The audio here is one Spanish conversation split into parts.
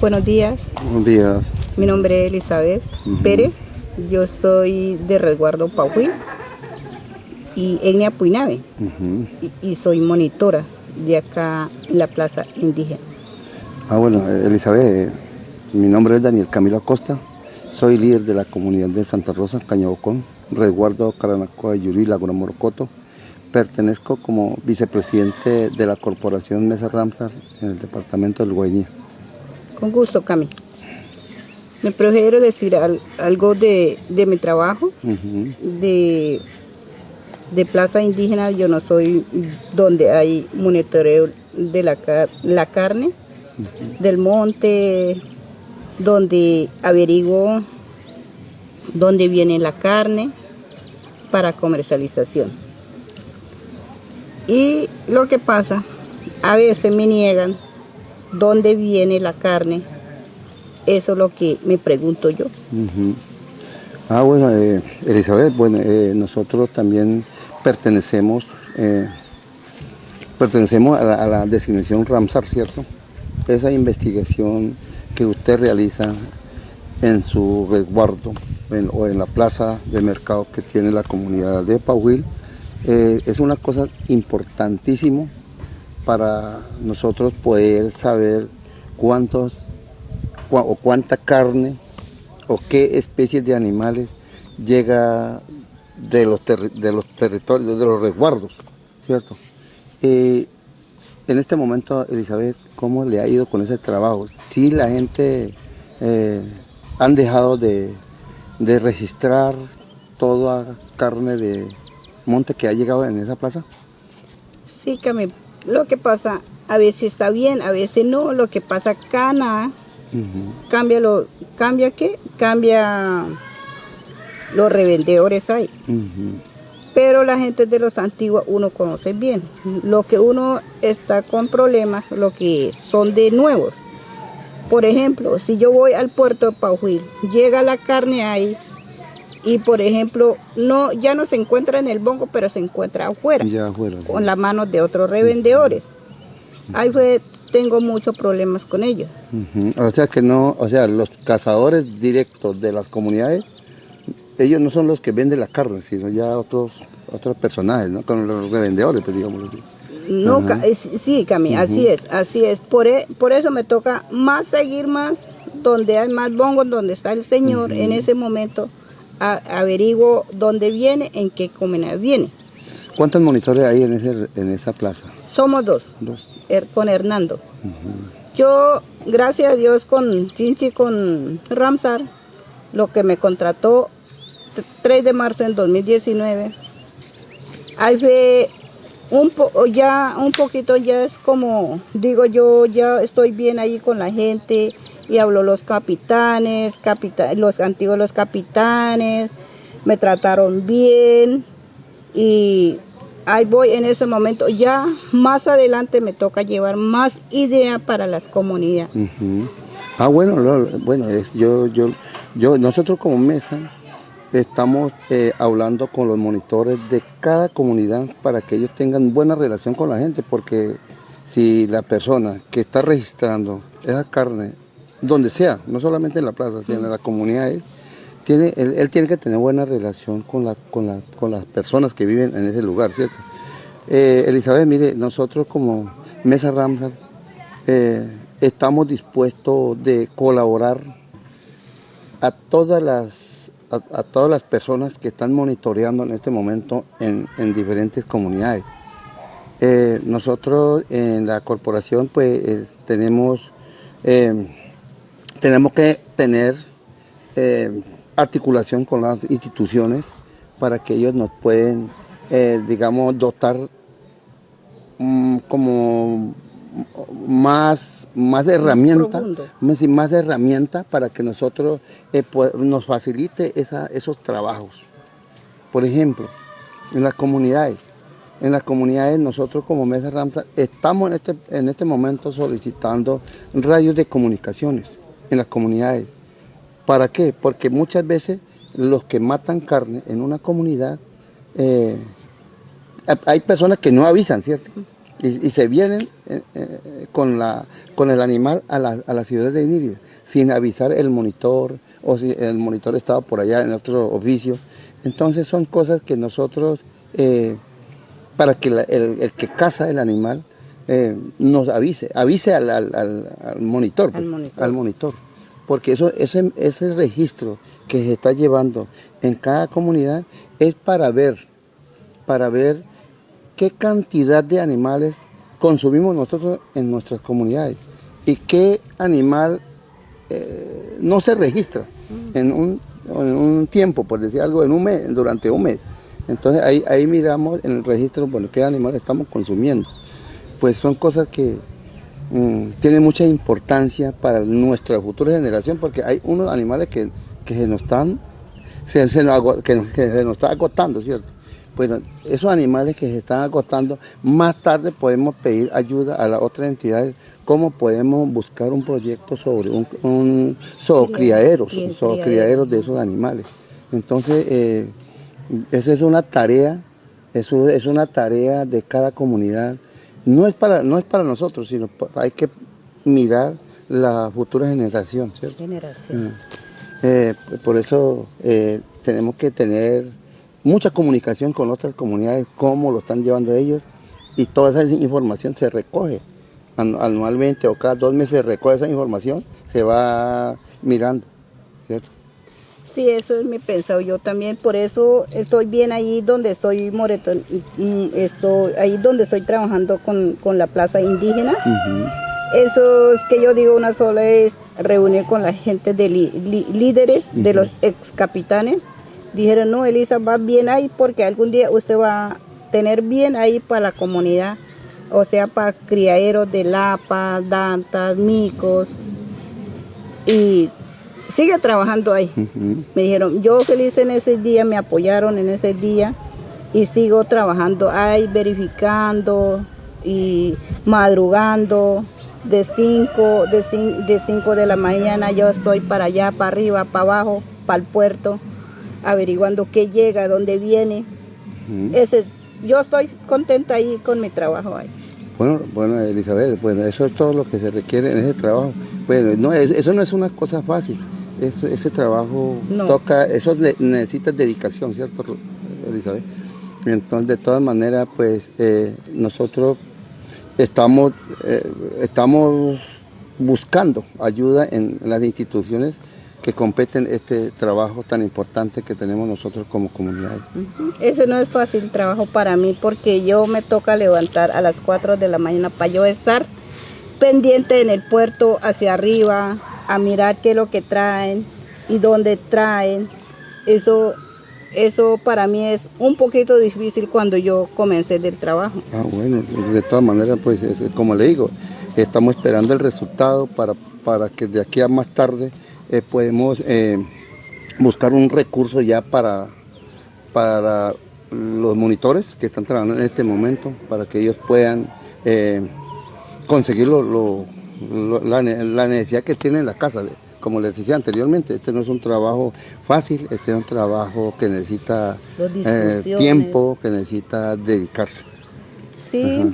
Buenos días. Buenos días. Mi nombre es Elizabeth Pérez. Yo soy de resguardo Paujuí y Etnia Puinave. y, y, soy monitora de acá en la plaza indígena. Ah, bueno, Elizabeth, mi nombre es Daniel Camilo Acosta. Soy líder de la comunidad de Santa Rosa, Cañabocón, resguardo Caranacoa, Yuri, Laguna Morocoto. Pertenezco como vicepresidente de la corporación Mesa Ramsar en el departamento del Guainía. Con gusto, Cami. Me prefiero decir algo de, mi trabajo, de, de, Plaza Indígena. Yo no soy donde hay monitoreo de la, la carne, del monte, donde averiguo dónde viene la carne para comercialización. Y lo que pasa, a veces me niegan dónde viene la carne. Eso es lo que me pregunto yo. Ah, bueno, eh, Elizabeth, bueno, eh, nosotros también pertenecemos, eh, pertenecemos a la, designación Ramsar, ¿cierto? Esa investigación que usted realiza en su resguardo o en la plaza de mercado que tiene la comunidad de Pauil, es una cosa importantísima para nosotros poder saber cuántos o cuánta carne o qué especies de animales llega de los, de los territorios, de los resguardos, ¿cierto? Eh, en este momento, Elizabeth, ¿cómo le ha ido con ese trabajo? Si la gente eh, han dejado de, de registrar toda carne de monte que ha llegado en esa plaza? Sí, que lo que pasa, a veces está bien, a veces no. Lo que pasa, cana, cambia lo, cambia qué? Cambia los revendedores ahí. Pero la gente de los antiguos uno conoce bien. Lo que uno está con problemas, lo que son de nuevos. Por ejemplo, si yo voy al puerto de Paujuil, llega la carne ahí, y por ejemplo, no ya no se encuentra en el bongo, pero se encuentra afuera, con las manos de otros revendedores. Ahí fue, tengo muchos problemas con ellos. O sea que no, o sea, los cazadores directos de las comunidades, ellos no son los que venden la carne, sino ya otros otros personajes, ¿no? Con los revendedores, pues digamos así. No, sí, Cami, así es, así es. Por, e, por eso me toca más seguir más donde hay más bongos, donde está el Señor en ese momento, averiguo dónde viene, en qué comunidad viene. ¿Cuántos monitores hay en, ese, en esa plaza? Somos dos, dos. con Hernando. Yo, gracias a Dios, con Chinchi, con Ramsar, lo que me contrató 3 de marzo en 2019, ahí fue un po ya un poquito ya es como, digo yo, ya estoy bien ahí con la gente, y habló los capitanes, los antiguos los capitanes, me trataron bien y ahí voy en ese momento. Ya más adelante me toca llevar más idea para las comunidades. Ah, bueno, bueno, es, yo, yo, yo, nosotros como mesa estamos eh, hablando con los monitores de cada comunidad para que ellos tengan buena relación con la gente, porque si la persona que está registrando esa carne donde sea, no solamente en la plaza, sino en la comunidad, tiene, él, tiene que tener buena relación con, la, con, las personas que viven en ese lugar, ¿cierto? Eh, Elizabeth, mire, nosotros como Mesa Ramsar eh, estamos dispuestos de colaborar a todas las, a, todas las personas que están monitoreando en este momento en, diferentes comunidades. Eh, nosotros en la corporación pues tenemos tenemos que tener eh, articulación con las instituciones para que ellos nos pueden, eh, digamos, dotar mm, como más, más herramientas, más, más herramientas para que nosotros eh, nos facilite esos trabajos. Por ejemplo, en las comunidades. En las comunidades nosotros como Mesa Ramsa estamos en este, en este momento solicitando radios de comunicaciones en las comunidades. ¿Para qué? Porque muchas veces los que matan carne en una comunidad, eh, hay personas que no avisan, ¿cierto? Y, se vienen eh, eh, con, la, con el animal a la, a la ciudad de Iniria, sin avisar el monitor o si el monitor estaba por allá en otro oficio. Entonces son cosas que nosotros, para que el, que caza el animal eh, nos avise, avise al, al, monitor, pues, al, monitor. Porque eso, ese, ese registro que se está llevando en cada comunidad es para ver, para ver qué cantidad de animales consumimos nosotros en nuestras comunidades y qué animal eh, no se registra en un, tiempo, por decir algo, en un mes, durante un mes. Entonces ahí, ahí miramos en el registro, bueno, qué animales estamos consumiendo. Pues son cosas que mm, tienen mucha importancia para nuestra futura generación, porque hay unos animales que, se nos están, se, nos, que, se nos está agotando, ¿cierto? Bueno, esos animales que se están agotando, más tarde podemos pedir ayuda a las otras entidades cómo podemos buscar un proyecto sobre un, sobre criaderos, sobre criaderos de esos animales. Entonces, eh, esa es una tarea, eso es una tarea de cada comunidad. No es para, no es para nosotros, sino hay que mirar la futura generación, ¿cierto? Generación. Mm. Eh, por eso eh, tenemos que tener mucha comunicación con otras comunidades, cómo lo están llevando ellos, y toda esa información se recoge anualmente o cada dos meses recoge esa información, se va mirando, ¿cierto? Sí, eso es mi pensado. Yo también por eso estoy bien ahí donde estoy moretón, mm, estoy ahí donde estoy trabajando con, la plaza indígena. Eso es que yo digo una sola es reunir con la gente de líderes, de los ex capitanes. Dijeron, no, Elisa, va bien ahí porque algún día usted va a tener bien ahí para la comunidad o sea, para criaderos de lapa, dantas, micos, y sigue trabajando ahí. Me dijeron, yo feliz en ese día, me apoyaron en ese día y sigo trabajando ahí, verificando y madrugando. De 5 de, de, cinco de la mañana yo estoy para allá, para arriba, para abajo, para el puerto, averiguando qué llega, dónde viene. Ese yo estoy contenta ahí con mi trabajo ahí. Bueno, bueno, Elizabeth, bueno, eso es todo lo que se requiere en ese trabajo. Bueno, no, eso no es una cosa fácil. Ese trabajo toca, eso necesita dedicación, ¿cierto, Elizabeth? Entonces, de todas maneras, pues eh, nosotros estamos, eh, estamos buscando ayuda en las instituciones que competen este trabajo tan importante que tenemos nosotros como comunidad. Ese no es fácil trabajo para mí porque yo me toca levantar a las 4 de la mañana para yo estar pendiente en el puerto hacia arriba, a mirar qué es lo que traen y dónde traen. Eso, eso para mí es un poquito difícil cuando yo comencé del trabajo. Ah, bueno, de todas maneras, pues como le digo, estamos esperando el resultado para, para que de aquí a más tarde eh, podemos eh, buscar un recurso ya para, para los monitores que están trabajando en este momento, para que ellos puedan eh, la, necesidad que tienen en la casa. Como les decía anteriormente, este no es un trabajo fácil, este es un trabajo que necesita tiempo, que necesita dedicarse. Sí,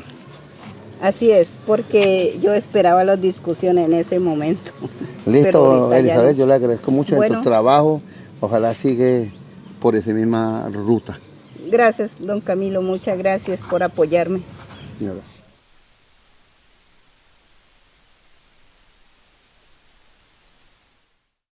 así es, porque yo esperaba las discusiones en ese momento. Listo, Elizabeth, yo le agradezco mucho en tu trabajo. Ojalá sigue por esa misma ruta. Gracias, don Camilo. Muchas gracias por apoyarme.